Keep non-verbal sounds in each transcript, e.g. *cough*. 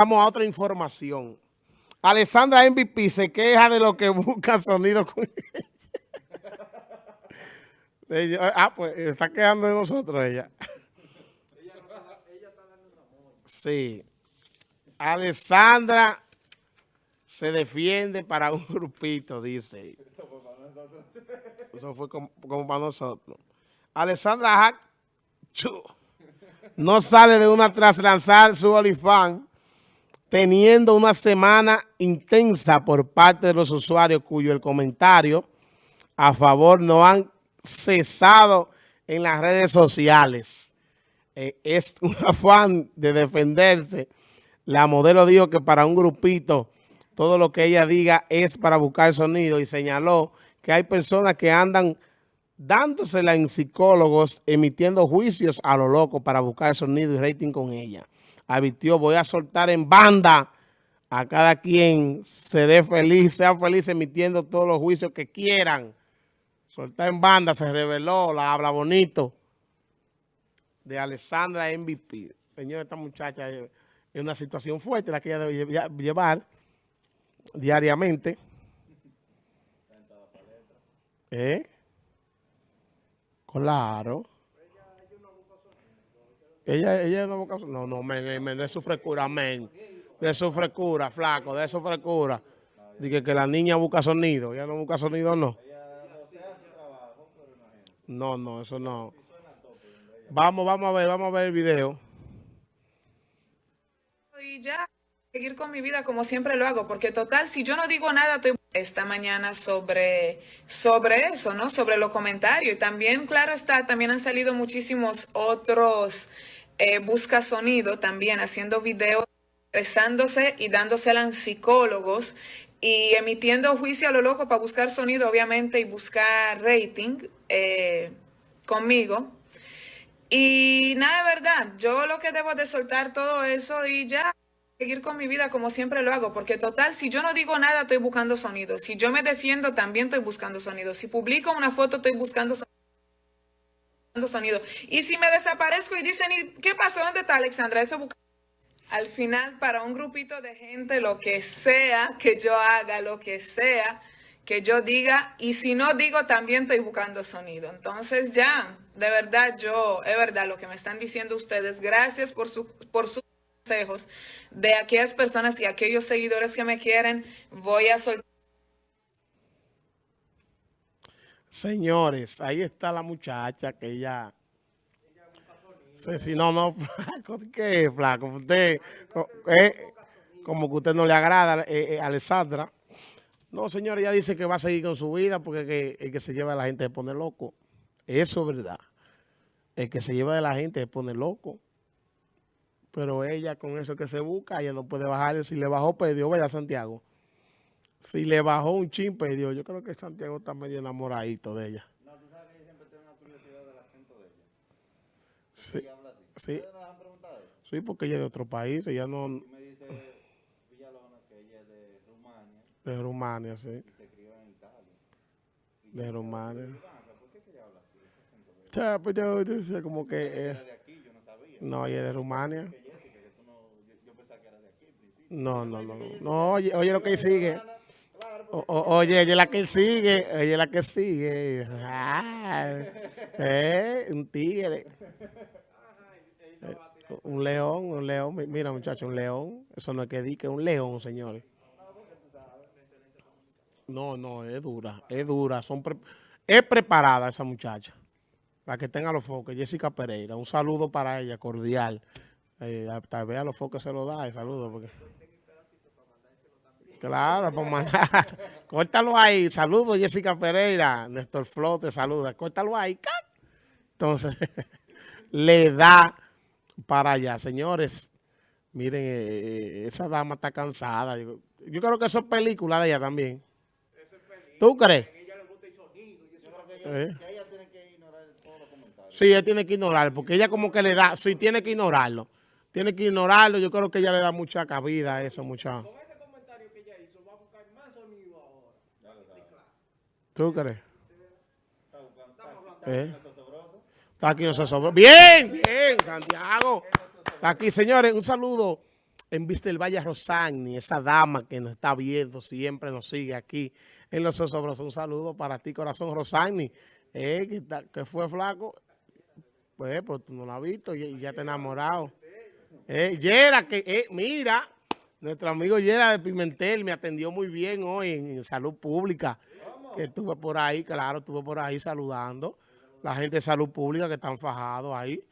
Vamos a otra información. Alessandra MVP se queja de lo que busca sonido con *laughs* ella. ah, pues está quejando de nosotros ella. Sí. Alessandra se defiende para un grupito, dice. Eso fue como, para nosotros. Alessandra Hack no sale de una tras lanzar su olifán teniendo una semana intensa por parte de los usuarios cuyo el comentario a favor no han cesado en las redes sociales. Eh, es *laughs* un afán de defenderse. La modelo dijo que para un grupito todo lo que ella diga es para buscar sonido y señaló que hay personas que andan dándosela en psicólogos, emitiendo juicios a lo loco para buscar sonido y rating con ella advirtió, voy a soltar en banda a cada quien se dé feliz, sea feliz emitiendo todos los juicios que quieran. Soltar en banda, se reveló, la habla bonito de Alessandra MVP. Señor, esta muchacha es una situación fuerte la que ella debe llevar diariamente. ¿Eh? Claro. Ella, ella no. No, no, men, de su frescura, men. De su frescura, flaco, de su frescura. Dije que la niña busca sonido. Ella no busca sonido, no. No, no, eso no. Vamos, vamos a ver, vamos a ver el video. Y ya, seguir con mi vida como siempre lo hago, porque total, si yo no digo nada, estoy esta mañana sobre, sobre eso, ¿no? Sobre los comentarios. Y también, claro está, también han salido muchísimos otros eh, busca sonido también haciendo videos, expresándose y dándosela a psicólogos y emitiendo juicio a lo loco para buscar sonido, obviamente, y buscar rating eh, conmigo. Y nada, de verdad, yo lo que debo de soltar todo eso y ya seguir con mi vida como siempre lo hago, porque total, si yo no digo nada, estoy buscando sonido. Si yo me defiendo, también estoy buscando sonido. Si publico una foto, estoy buscando sonido sonido. Y si me desaparezco y dicen, ¿qué pasó? ¿Dónde está Alexandra? Eso Al final, para un grupito de gente, lo que sea que yo haga, lo que sea que yo diga, y si no digo, también estoy buscando sonido. Entonces ya, de verdad, yo, es verdad lo que me están diciendo ustedes. Gracias por, su, por sus consejos de aquellas personas y aquellos seguidores que me quieren. Voy a soltar. Señores, ahí está la muchacha que ella... Sí, si no, no, flaco, *laughs* ¿qué flaco? Eh, como que usted no le agrada, eh, eh, Alessandra. No, señor, ella dice que va a seguir con su vida porque el que se lleva a la gente se pone loco. Eso es verdad. El que se lleva de la gente se pone loco. Pero ella con eso que se busca, ella no puede bajar. Si le bajó, perdió, pues, vaya Santiago. Si le bajó un chin, perdió. Yo creo que Santiago está medio enamoradito de ella. No, tú sabes que ella siempre tiene una curiosidad del acento de ella. Sí. Ella habla así. Sí. ¿Ustedes nos han preguntado eso? Sí, porque ella es de otro país. Ella no... Y me dice Villalona que ella es de Rumania. De Rumania, sí. Y se crió en Italia. Y de Rumania. ¿Por qué ella habla así? O sea, pues yo, yo sé como que... Eh, de aquí, yo no sabía. No, ella es de Rumania. No, no, no. No, oye, oye lo que sigue oye, ella es la que sigue, ella es la que sigue. eh, un tigre. Eh, un león, un león. Mira, muchacho, un león. Eso no es que diga, un león, señores. No, no, es dura, es dura. Son es preparada esa muchacha. La que tenga los focos, Jessica Pereira. Un saludo para ella, cordial. Eh, tal vez a los focos se lo da el saludo. Porque... Claro, pues mandar. *laughs* Córtalo ahí. Saludos, Jessica Pereira. Néstor Flo te saluda. Córtalo ahí. Entonces, *laughs* le da para allá. Señores, miren, eh, eh, esa dama está cansada. Yo, creo que eso es película de ella también. ¿Tú crees? ¿Eh? Sí, ella tiene que ignorar, porque ella como que le da, sí, tiene que ignorarlo. Tiene que ignorarlo, yo creo que ella le da mucha cabida a eso, mucha... ¿Tú crees? ¿Eh? Está aquí no se sobró. Bien, bien, Santiago. Está aquí, señores, un saludo en Vista del Valle Rosagni, esa dama que nos está viendo, siempre nos sigue aquí en Los Osobros. Un saludo para ti, corazón Rosagni, eh, que, está- que fue flaco. Pues, pues tú no la has visto y, y ya te has enamorado. Eh, Yera, que, eh, mira, nuestro amigo Yera de Pimentel me atendió muy bien hoy en, Salud Pública. Que estuve por ahí, claro, estuve por ahí saludando. La gente de Salud Pública que están fajados ahí.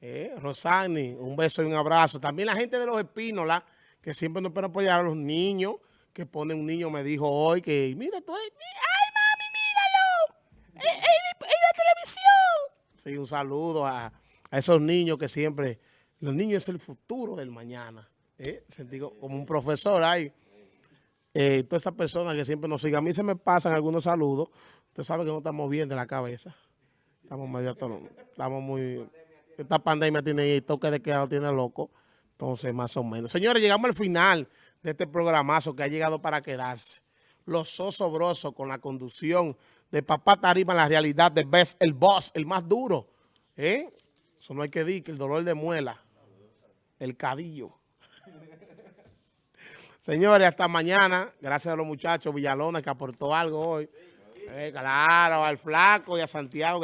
Eh, Rosani, un beso y un abrazo. También la gente de los Espínola, que siempre nos pueden apoyar a los niños, que pone un niño, me dijo hoy que, mira, tú eres, ay mami, míralo, en, la televisión. Sí, un saludo a esos niños que siempre, los niños es el futuro del mañana. Eh, sentí co- como un profesor ahí. Eh, todas esas personas que siempre nos siguen. A mí se me pasan algunos saludos. Usted sabe que no estamos bien de la cabeza. Estamos medio estamos muy... Esta pandemia tiene toque de queda, tiene loco. Entonces, más o menos. Señores, llegamos al final de este programazo que ha llegado para quedarse. Los osobrosos con la conducción de Papá Tarima la realidad de Best, el boss, el más duro. ¿Eh? Eso no hay que decir, que el dolor de muela, el cadillo. Señores, hasta mañana. Gracias a los muchachos Villalona que aportó algo hoy. Eh, claro, al flaco y a Santiago.